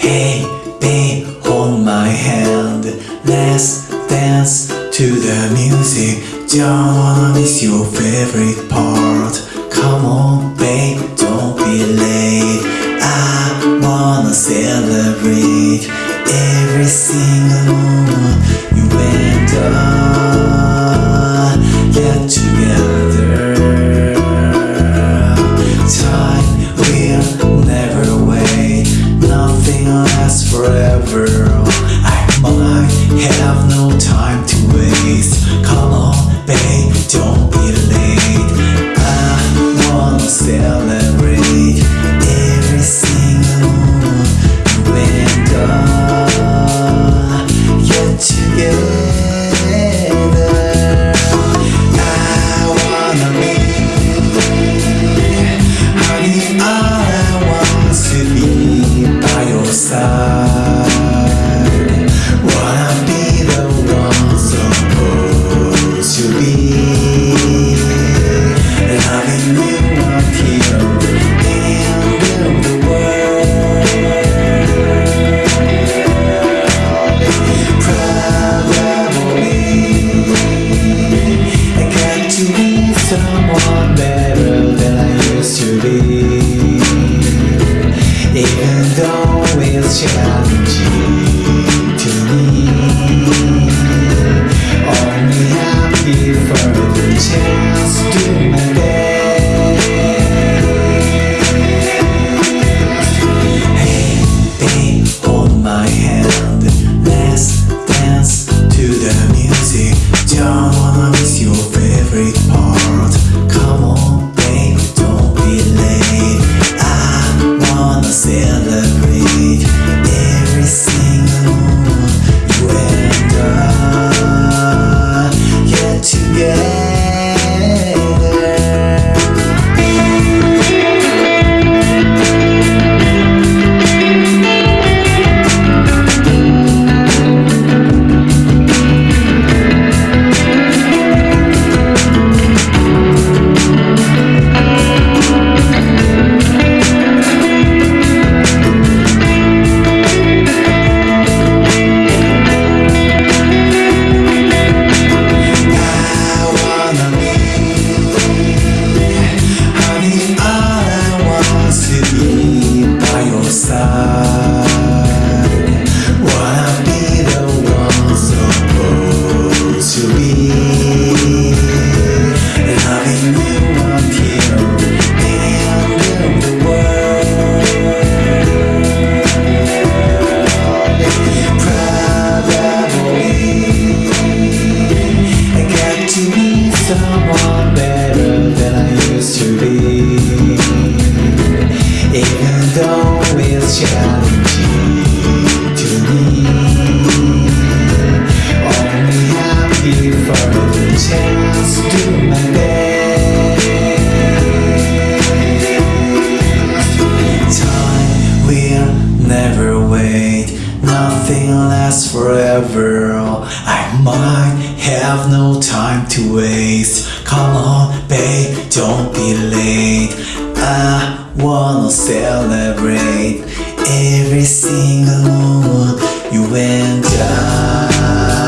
Hey, babe, hold my hand. Let's dance to the music. Don't wanna miss your favorite part. Come on, babe, don't be late. I wanna celebrate Every single It's challenging to me Only happy for the chance to my hand. forever. I might have no time to waste. Come on babe, don't be late. I wanna celebrate Every single moment you and I.